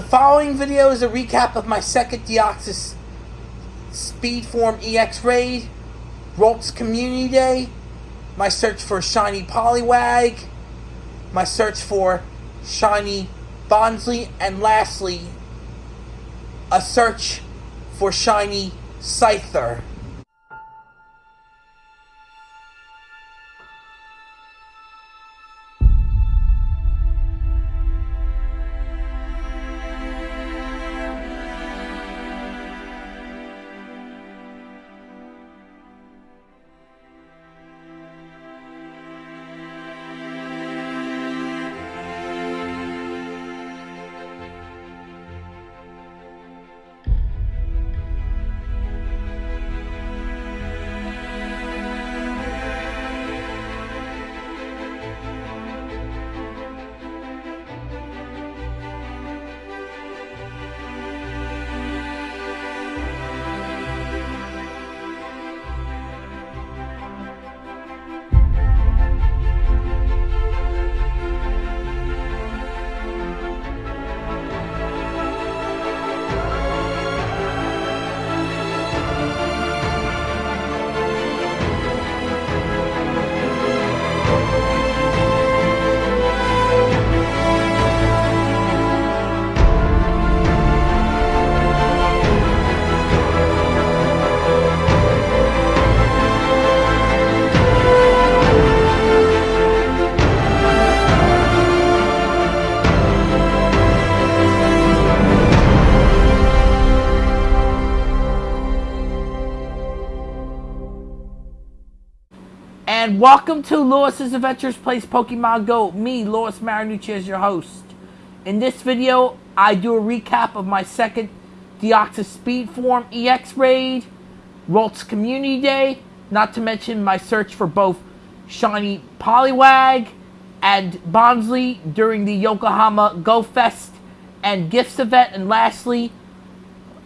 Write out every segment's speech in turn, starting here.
The following video is a recap of my second Deoxys Speedform EX raid, Ralts Community Day, my search for Shiny Poliwag, my search for Shiny Bonsly, and lastly, a search for Shiny Scyther. And welcome to Lewis's Adventures Place Pokemon Go. Me, Lewis Marinucci, is your host. In this video, I do a recap of my second Deoxys Speed Form EX raid, Ralts Community Day, not to mention my search for both Shiny Poliwag and Bonsly during the Yokohama Go Fest and Gifts event, and lastly,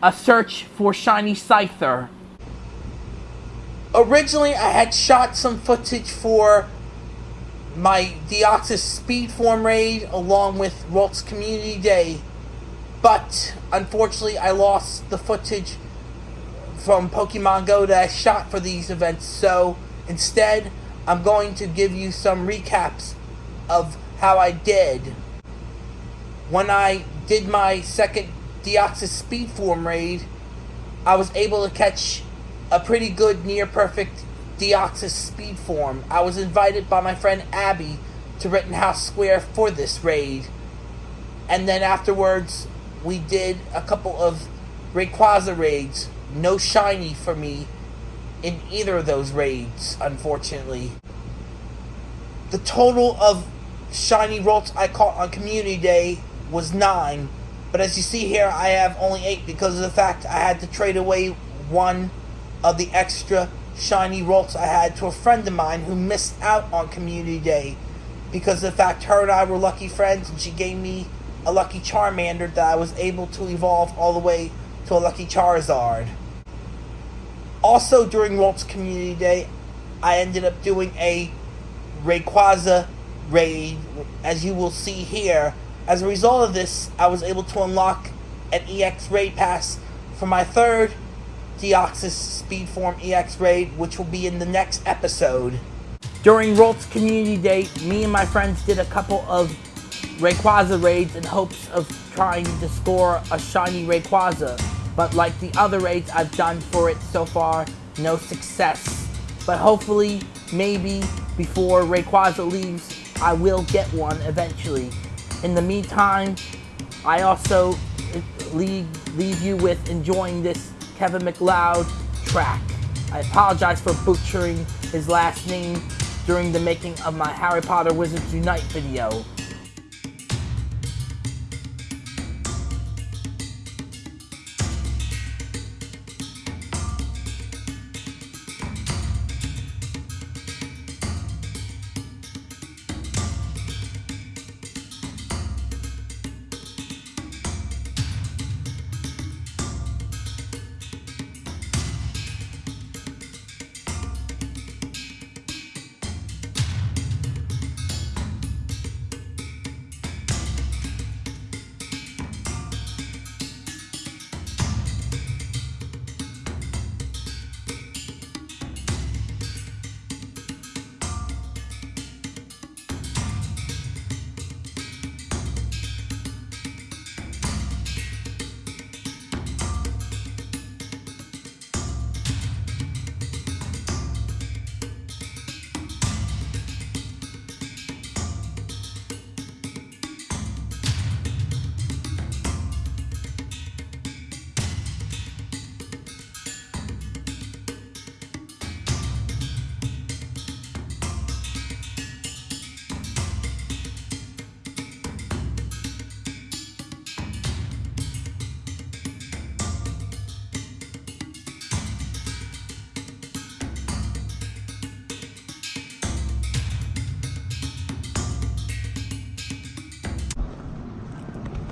a search for Shiny Scyther originally I had shot some footage for my Deoxys Speed Form raid along with Ralts Community Day, but unfortunately I lost the footage from Pokemon Go that I shot for these events, so instead I'm going to give you some recaps of how I did. When I did my second Deoxys Speed Form raid, I was able to catch a pretty good near perfect Deoxys speed form. I was invited by my friend Abby to Rittenhouse Square for this raid. And then afterwards, we did a couple of Rayquaza raids. No shiny for me in either of those raids, unfortunately. The total of shiny Ralts I caught on Community Day was 9. But as you see here, I have only 8 because of the fact I had to trade away one of the extra shiny Ralts I had to a friend of mine who missed out on Community Day because the fact her and I were lucky friends and she gave me a lucky Charmander that I was able to evolve all the way to a lucky Charizard. Also during Ralts Community Day, I ended up doing a Rayquaza raid, as you will see here. As a result of this, I was able to unlock an EX raid pass for my third Deoxys Speedform EX raid, which will be in the next episode. During Ralts Community Day, me and my friends did a couple of Rayquaza raids in hopes of trying to score a shiny Rayquaza. But like the other raids I've done for it so far, no success. But hopefully, maybe before Rayquaza leaves, I will get one eventually. In the meantime, I also leave, leave you with enjoying this Kevin MacLeod track. I apologize for butchering his last name during the making of my Harry Potter Wizards Unite video.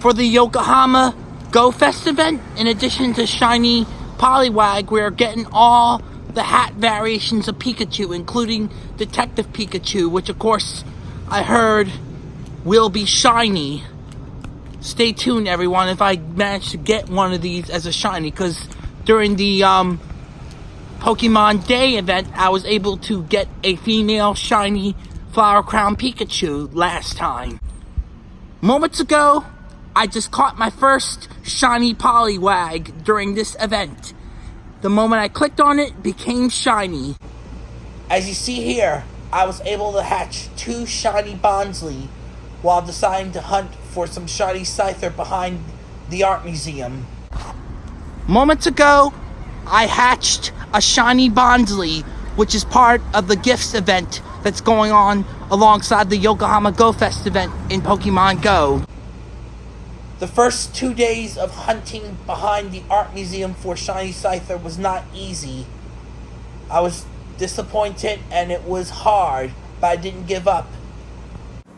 For the Yokohama Go Fest event, in addition to Shiny Poliwag, we're getting all the hat variations of Pikachu, including Detective Pikachu, which of course I heard will be shiny. Stay tuned, everyone, if I manage to get one of these as a shiny, because during the um, Pokemon Day event, I was able to get a female shiny Flower Crown Pikachu last time. Moments ago, I just caught my first shiny Poliwag during this event. The moment I clicked on it, became shiny. As you see here, I was able to hatch two shiny Bonsly while deciding to hunt for some shiny Scyther behind the art museum. Moments ago, I hatched a shiny Bonsly, which is part of the gifts event that's going on alongside the Yokohama Go Fest event in Pokemon Go. The first two days of hunting behind the art museum for Shiny Scyther was not easy. I was disappointed and it was hard, but I didn't give up.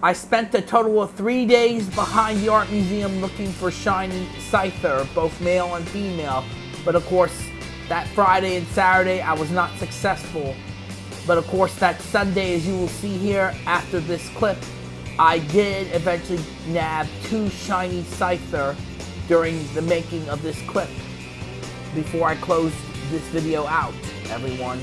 I spent a total of three days behind the art museum looking for Shiny Scyther, both male and female. But of course, that Friday and Saturday I was not successful. But of course, that Sunday, as you will see here after this clip, I did eventually nab two shiny Scyther during the making of this clip before I close this video out, everyone.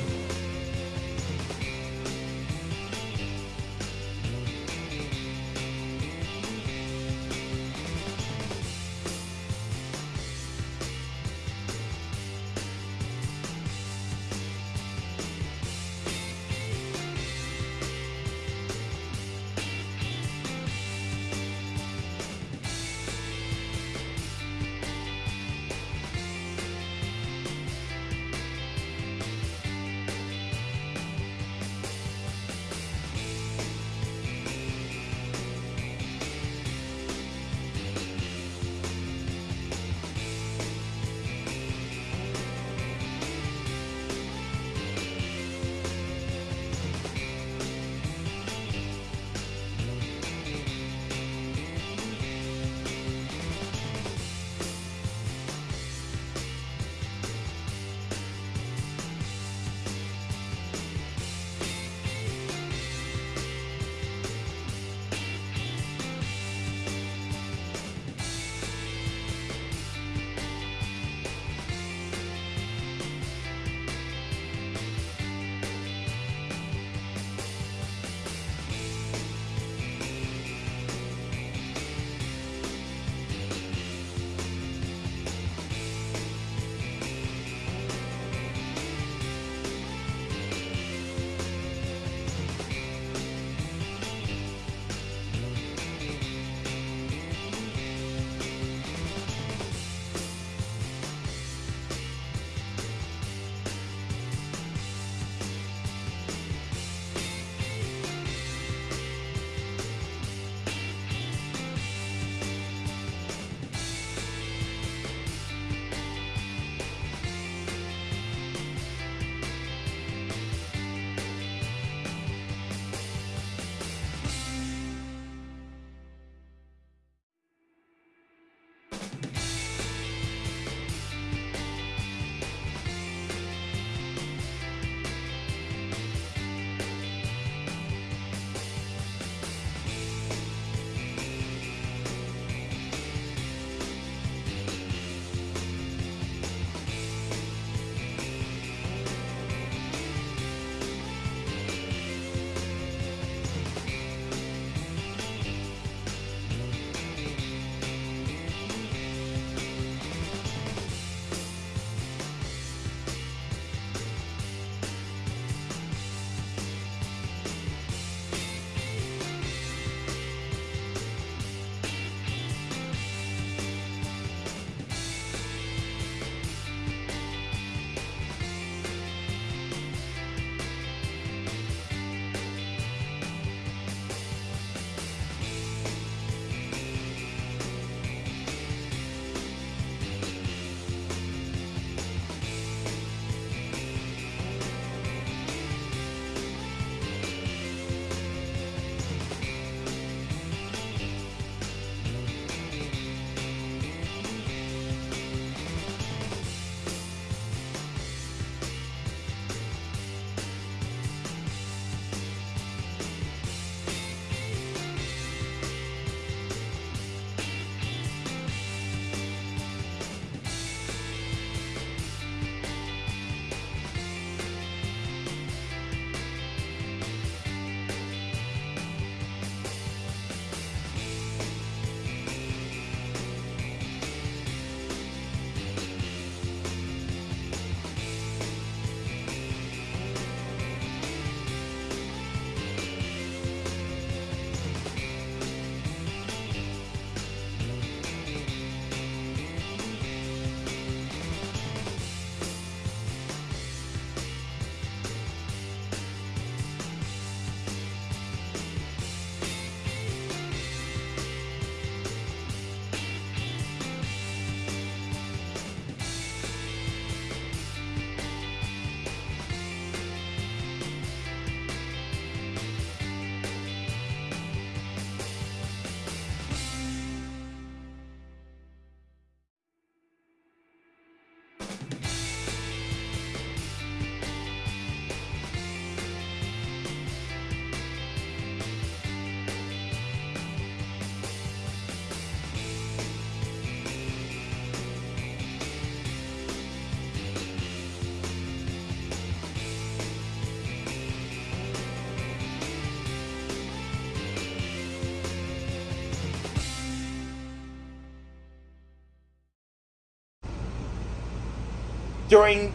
During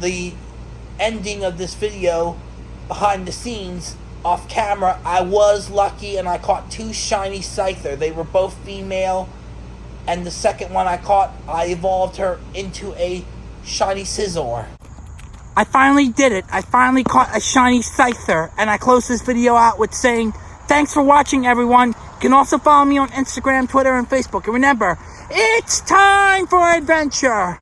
the ending of this video, behind the scenes, off camera, I was lucky and I caught two shiny Scyther. They were both female, and the second one I caught, I evolved her into a shiny Scizor. I finally did it. I finally caught a shiny Scyther, and I close this video out with saying, thanks for watching, everyone. You can also follow me on Instagram, Twitter, and Facebook. And remember, it's time for adventure!